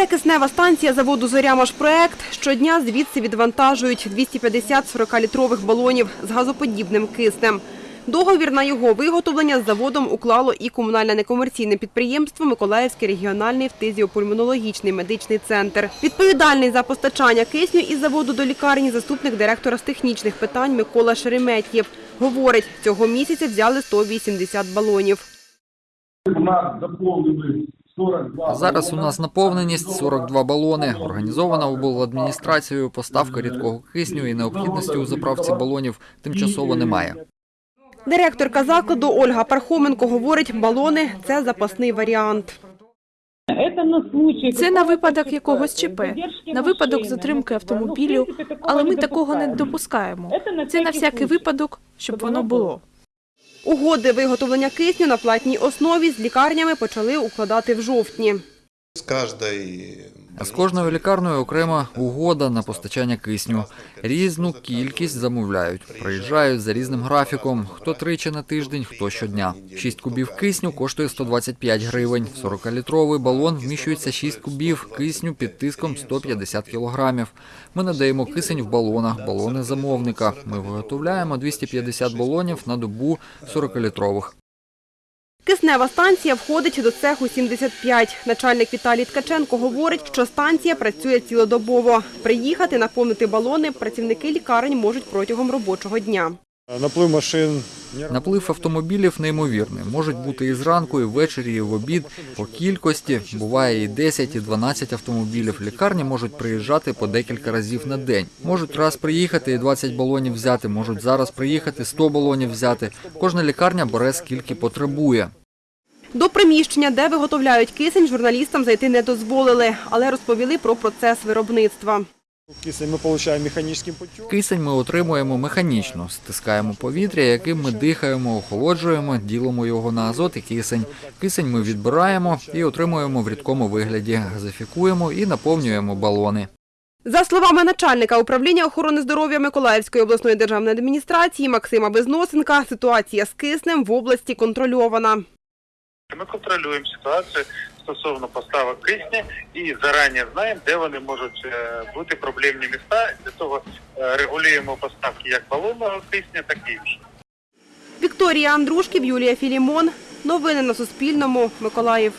Це киснева станція заводу «Зоря-Машпроект». Щодня звідси відвантажують 250 40-літрових балонів з газоподібним киснем. Договір на його виготовлення з заводом уклало і комунальне некомерційне підприємство Миколаївський регіональний фтизіопульмонологічний медичний центр. Відповідальний за постачання кисню із заводу до лікарні заступник директора з технічних питань Микола Шереметєв. Говорить, цього місяця взяли 180 балонів. У нас заповнили 42 Зараз у нас наповненість 42 балони. Організована обладміністрацією поставка рідкого кисню і необхідності у заправці балонів тимчасово немає. Директорка закладу Ольга Пархоменко говорить, балони – це запасний варіант. Це на случай на випадок якогось ЧП, на випадок затримки автомобілю, але ми такого не допускаємо. Це на всякий випадок, щоб воно було. Угоди виготовлення кисню на платній основі з лікарнями почали укладати в жовтні. С каждой З кожною лікарнею окрема угода на постачання кисню. Різну кількість замовляють. Приїжджають за різним графіком. Хто тричі на тиждень, хто щодня. 6 кубів кисню коштує 125 гривень. В 40-літровий балон вміщується 6 кубів кисню під тиском 150 кілограмів. Ми надаємо кисень в балонах, балони замовника. Ми виготовляємо 250 балонів на добу 40-літрових. Киснева станція входить до цеху 75. Начальник Віталій Ткаченко говорить, що станція працює цілодобово. Приїхати, наповнити балони працівники лікарень можуть протягом робочого дня. Наплив машин Наплив автомобілів неймовірний. Можуть бути і зранку, і ввечері, і в обід. По кількості буває і 10, і 12 автомобілів. Лікарні можуть приїжджати по декілька разів на день. Можуть раз приїхати і 20 балонів взяти. Можуть зараз приїхати 100 балонів взяти. Кожна лікарня бере скільки потребує. До приміщення, де виготовляють кисень, журналістам зайти не дозволили, але розповіли про процес виробництва. кисень ми отримуємо механічним путем. Кисень ми отримуємо механічно, стискаємо повітря, яким ми дихаємо, охолоджуємо, ділимо його на азот і кисень. Кисень ми відбираємо і отримуємо в рідкому вигляді, газифікуємо і наповнюємо балони. За словами начальника управління охорони здоров'я Миколаївської обласної державної адміністрації Максима Безносенка, ситуація з киснем в області контрольована. Ми контролюємо ситуацію стосовно поставок кисня і зарані знаємо, де вони можуть е, бути проблемні міста. Для того е, регулюємо поставки як балонного кисня, так і іншого. Вікторія Андрушків, Юлія Філімон. Новини на Суспільному. Миколаїв.